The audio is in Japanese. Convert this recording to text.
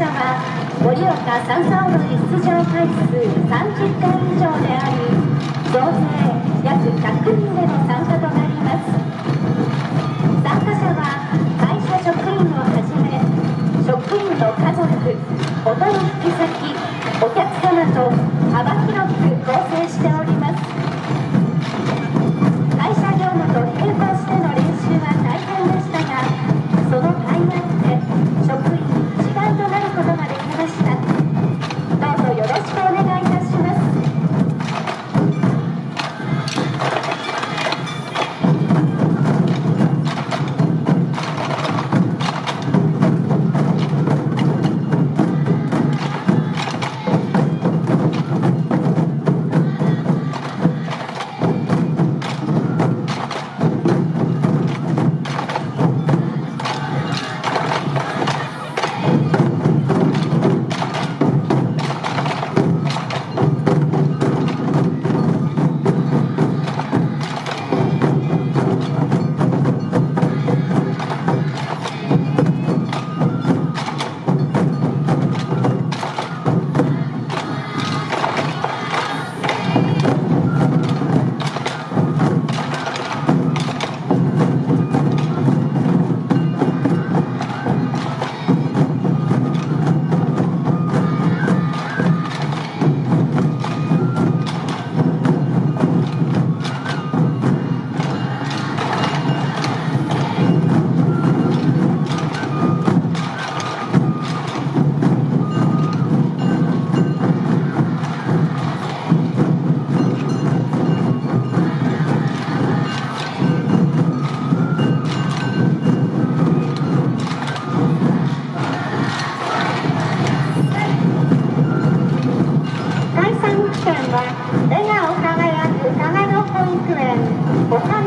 者は盛岡・三々の出場回数30回以上であり総勢約100人での参加となります。参加者は会社職員をはじめ職員の家族お取引先お客様と幅広く構成しており Okay.